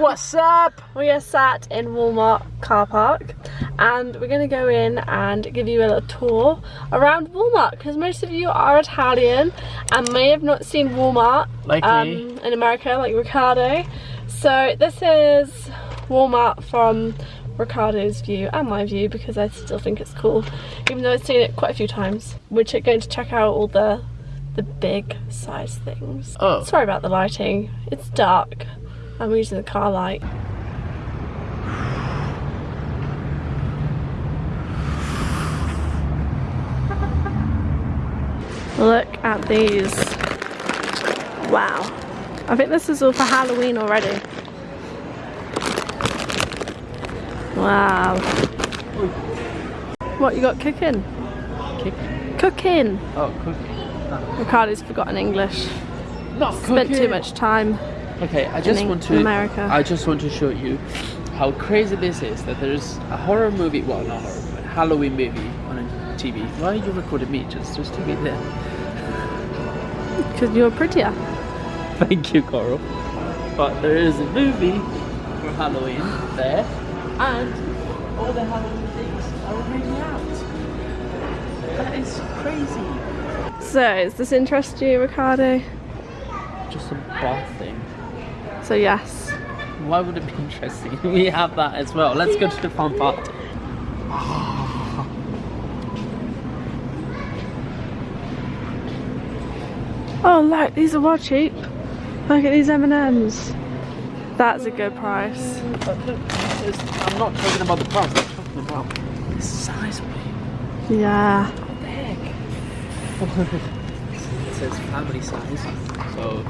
What's up? We are sat in Walmart car park and we're going to go in and give you a little tour around Walmart because most of you are Italian and may have not seen Walmart Like um, in America like Ricardo. So this is Walmart from Ricardo's view and my view because I still think it's cool even though I've seen it quite a few times. We're going to check out all the the big size things. Oh. Sorry about the lighting. It's dark. I'm using the car light. Look at these. Wow. I think this is all for Halloween already. Wow. What you got cooking? Kick. Cooking. Oh, cooking. Ricardo's forgotten English. Not Spent too much time. Okay, I just want to. America. I just want to show you how crazy this is. That there's a horror movie. Well, not horror, but Halloween movie on a TV. Why are you recording me? Just, just to be there. Because you're prettier. Thank you, Coral. But there is a movie for Halloween there, and all the Halloween things are already out. That is crazy. So, does this interest you, Ricardo? Just a bath thing. So, yes. Why would it be interesting? We have that as well. Let's go to the fun part. Ah. Oh, look, these are well cheap. Look at these M&Ms. That's a good price. But look, this is- I'm not talking about the price. I'm talking about the size of it. Yeah. What the heck? it says family size. So,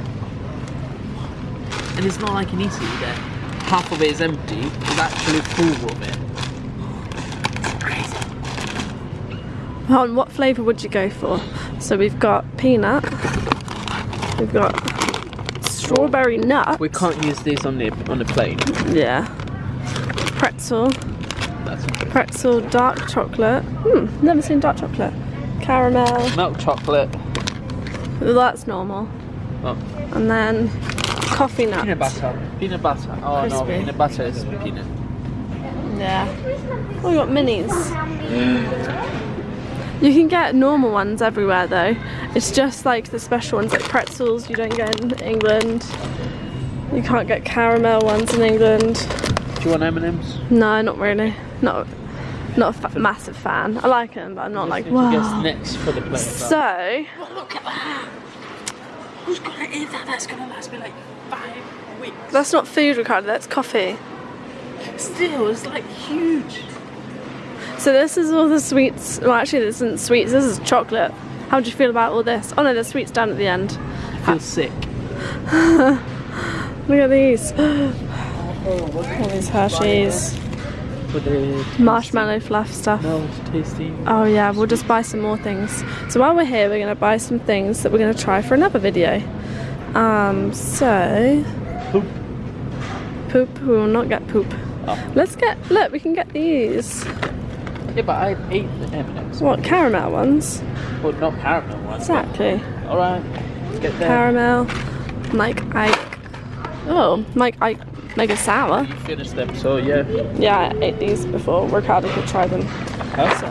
and it's not like in Italy that half of it is empty. It's actually full of it. Crazy. On what flavour would you go for? So we've got peanut. We've got strawberry nut. We can't use this on the on the plane. Yeah. Pretzel. That's Pretzel dark chocolate. Hmm, never seen dark chocolate. Caramel. milk chocolate. Well, that's normal. Oh, And then coffee nut. peanut butter. Peanut butter. Oh no, peanut butter is peanut. Yeah. Oh, we got minis. You can get normal ones everywhere though. It's just like the special ones like pretzels you don't get in England. You can't get caramel ones in England. Do you want M&M's? No, not really. Not not a fa- massive fan. I like them, but I'm not like Guess wow. next for the plane. So, look at that. Who's gonna eat that? That's gonna last me like five weeks. that's not food, Ricardo. That's coffee. Still, it's like huge. So this is all the sweets. Well, actually, this isn't sweets. This is chocolate. How do you feel about all this? Oh no, the sweets down at the end. I feel sick. Look at these. All these Hershey's. Marshmallow fluff stuff. No, tasty. Oh yeah, we'll just buy some more things. So while we're here, we're gonna buy some things that we're gonna try for another video. Um, so Poop. poop. We will not get poop. Oh. Let's get. Look, we can get these. Yeah, but I ate the M&M's. What caramel ones? Well, not caramel ones. Exactly. All right, let's get there. Caramel. Mike Ike. Oh, Mike Ike. Mega sour. You finished them, so yeah. Yeah, I ate these before. Ricardo could try them. Huh? So.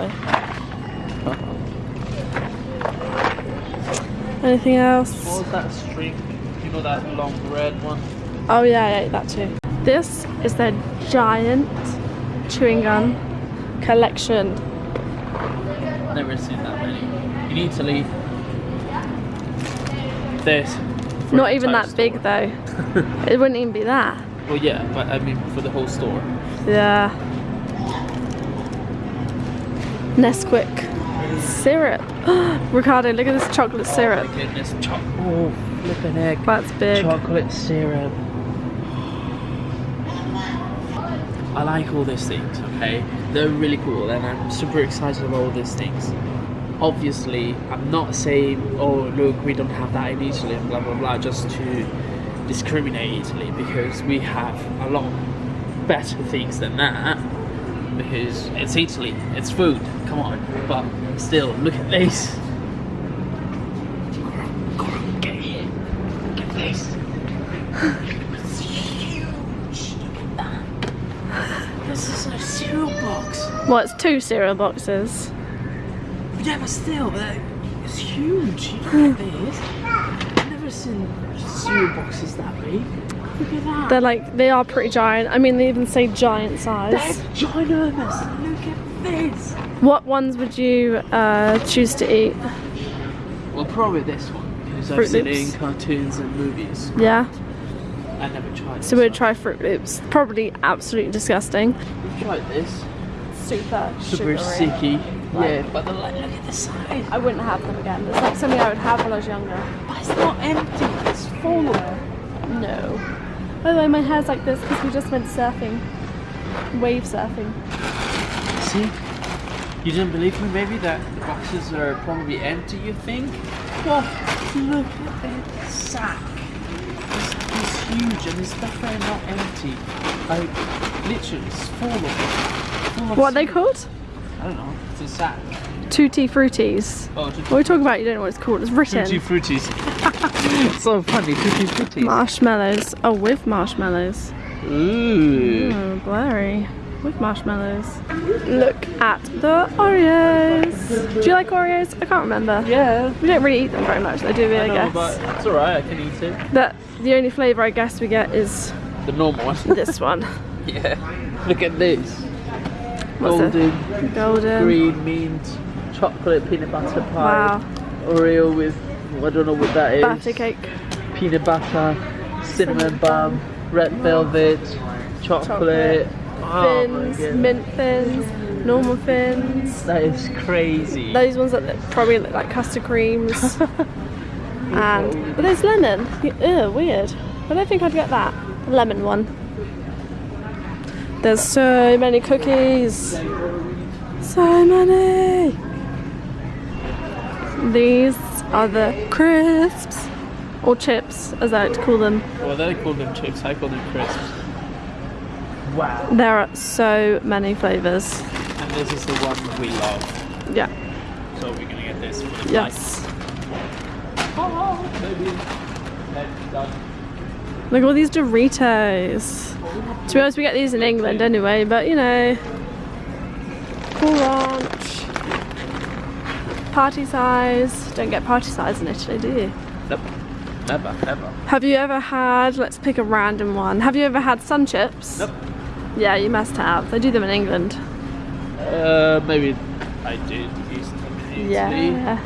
Anything else? What was that string? You know that long red one? Oh yeah, I ate that too. This is their giant chewing gum collection. Never seen that many. In Italy, there's. for Not even that big though. it wouldn't even be that. Well, yeah, but I mean for the whole store. Yeah. Nesquik syrup. Ricardo, look at this chocolate oh syrup. Oh goodness, cho- oh, flipping egg. That's big. Chocolate syrup. I like all these things, okay? They're really cool and I'm super excited about all these things. Obviously, I'm not saying, oh, look, we don't have that in Italy and blah blah blah, just to discriminate Italy because we have a lot better things than that because it's Italy, it's food, come on. But still, look at this. Get here, this. This is a cereal box. Well, it's two cereal boxes. Yeah, but still, it's huge, look at this. I've never seen cereal boxes that big. Look at that. They're like, they are pretty giant. I mean, they even say giant They're size. ginormous. Look at this. What ones would you uh, choose to eat? Well, probably this one. Because I've Fruit seen it Loops? in cartoons and movies. Yeah? I never tried So this we'd try Froot Loops. Probably absolutely disgusting. We've tried this. Super, Super sticky. Yeah, but the, like, look at the size. I wouldn't have them again. It's like something I would have when I was younger. But it's not empty. It's full. By the way, my hair's like this because we just went surfing. Wave surfing. See? You didn't believe me, maybe that the boxes are probably empty, you think? Well, look at that sack. This sack is huge and it's definitely not empty. Like, literally, it's full of full of What are they called? I don't know. It's a sack. Tootie Fruities. Oh, What are we talking about? You don't know what it's called. It's written. Tootie Fruities. so funny, Tootie Fruities. Marshmallows. Oh, with marshmallows. Ooh. Oh, blurry. With marshmallows. Look at the Oreos. Do you like Oreos? I can't remember. Yeah. We don't really eat them very much. They do, I, I know, guess. but it's alright, I can eat it. But the only flavour I guess we get is The normal one. this one. yeah. Look at this. What's? Golden. Golden. green mint, chocolate peanut butter pie, Wow. Oreo with I don't know what that is. Butter cake. Peanut butter, cinnamon bun, red velvet, chocolate. Chocolate. Oh Fins. mint fins. Normal fins. That is crazy. Those ones that look- probably look like custard creams. and but there's lemon. Ew, weird. I don't think I'd get that. The lemon one. There's so many cookies. So many. These are the crisps. Or chips, as I like to call them. well, they call them chips. I call them crisps. Wow. There are so many flavours. And this is the one we love. Yeah. So we're gonna get this for the Yes. flight. Oh, maybe. That's done. Look at all these Doritos. To be honest, we get these in England anyway, but you know. Cool Ranch. Party size. Don't get party size in Italy, do you? Nope. Never, ever. Have you ever had, let's pick a random one. Have you ever had sun chips? Nope. Yeah, you must have. They do them in England. Uh, maybe I did use them in Italy. Yeah.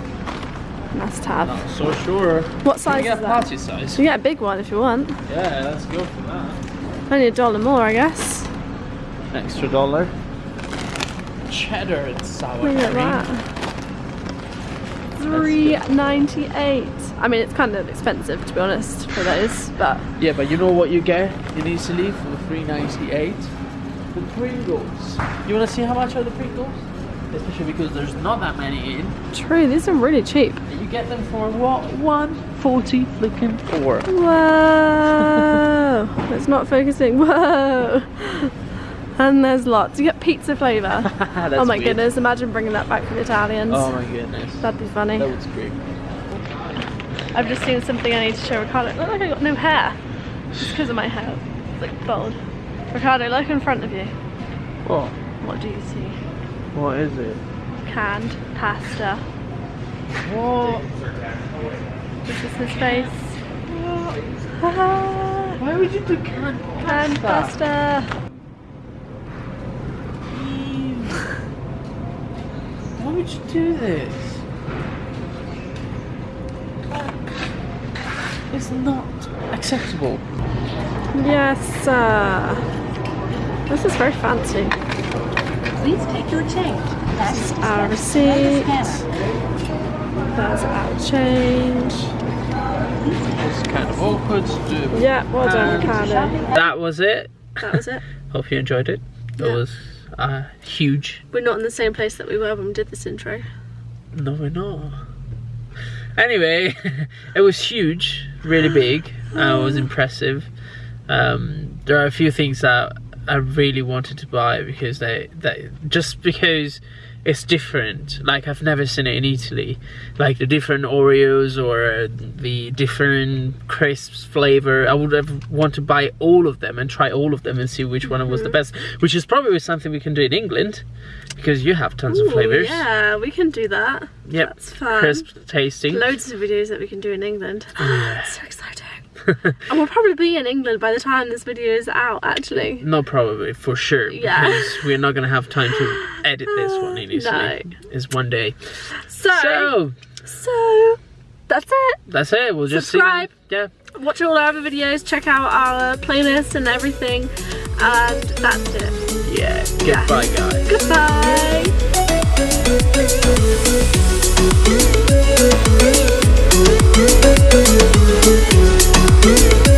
Must have. Not so sure. What size get is that? party size? You get a big one if you want. Yeah, let's go for that. Only a dollar more, I guess. Extra dollar. Cheddar and sour Look at cream. Three ninety eight. I mean, it's kind of expensive to be honest for those, but Yeah, but you know what you get in Italy for three ninety eight? The Pringles. You wanna see how much are the Pringles? Especially because there's not that many in. true. These are really cheap. You get them for what? One forty flicking four. Whoa! it's not focusing. Whoa! And there's lots. You get pizza flavour. Oh my weird. goodness! Imagine bringing that back for the Italians. Oh my goodness. That'd be funny. That was great. I've just seen something I need to show Ricardo. It look like I got no hair. Just because of my hair. It's like bald. Ricardo, look in front of you. What? What do you see? What is it? Canned pasta. What? This is his face. Why would you do canned Canned pasta. Ew. Why would you do this? It's not acceptable. Yes, sir. This is very fancy. Please take your change. That's Our receipt. There's our change. It's kind of awkward to do. Yeah, well done, And Ricardo. That was it. That was it. Hope you enjoyed it. It Yeah. was uh, huge. We're not in the same place that we were when we did this intro. No, we're not. Anyway, it was huge, really big. Uh, it was impressive. Um, there are a few things that I really wanted to buy because they, they just because it's different. Like I've never seen it in Italy. Like the different Oreos or uh, the different crisps flavor. I would have want to buy all of them and try all of them and see which one was the best. Which is probably something we can do in England because you have tons of flavors. Yeah, we can do that. Yep. That's fun. Crisp tasting. Loads of videos that we can do in England. Yeah. so exciting. and we'll probably be in England by the time this video is out, actually. Not probably, for sure. Yeah. Because we're not going to have time to edit this one initially. No. It's one day. So. So. so that's it. That's it. We'll just subscribe. Yeah. Watch all our other videos. Check out our playlist and everything. And that's it. Yeah. Goodbye, yeah. guys. Goodbye. Ooh.